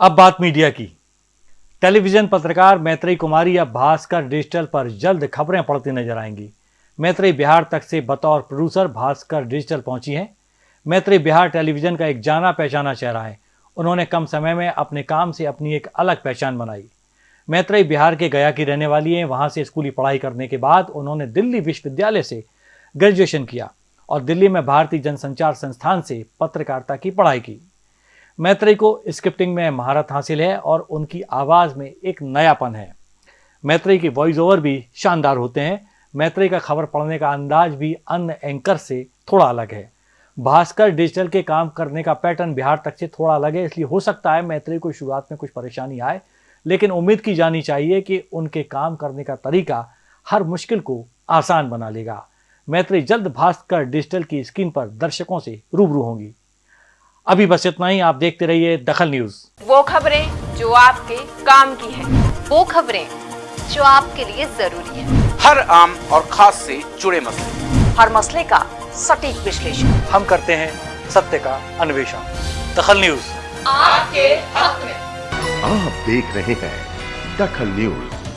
अब बात मीडिया की। टेलीविज़न पत्रकार मैत्री कुमारी अब भास्कर डिजिटल पर जल्द खबरें पढ़ती नज़र आएँगी। मैत्री बिहार तक से बतौर प्रोड्यूसर भास्कर डिजिटल पहुँची हैं। मैत्री बिहार टेलीविज़न का एक जाना पहचाना चेहरा है। उन्होंने कम समय में अपने काम से अपनी एक अलग पहचान बनाई। मैत्री बिहार के गया की रहने वाली हैं। वहाँ से स्कूली पढ़ाई करने के बाद उन्होंने दिल्ली विश्वविद्यालय से ग्रेजुएशन किया और दिल्ली में भारतीय जनसंचार संस्थान से पत्रकारिता की पढ़ाई की। मैत्री को स्क्रिप्टिंग में महारत हासिल है और उनकी आवाज़ में एक नयापन है। मैत्री की वॉइस ओवर भी शानदार होते हैं। मैत्री का खबर पढ़ने का अंदाज भी अन्य एंकर से थोड़ा अलग है। भास्कर डिजिटल के काम करने का पैटर्न बिहार तक से थोड़ा अलग है, इसलिए हो सकता है मैत्री को शुरुआत में कुछ परेशानी आए, लेकिन उम्मीद की जानी चाहिए कि उनके काम करने का तरीका हर मुश्किल को आसान बना लेगा। मैत्री जल्द भास्कर डिजिटल की स्क्रीन पर दर्शकों से रूबरू होंगी। अभी बस इतना ही आप देखते रहिए दखल न्यूज़। वो खबरें जो आपके काम की है। वो खबरें जो आपके लिए ज़रूरी है। हर आम और खास से जुड़े मसले। हर मसले का सटीक विश्लेषण। हम करते हैं सत्य का अन्वेषण। दखल न्यूज़। आपके हक में। आप देख रहे हैं दखल न्यूज़।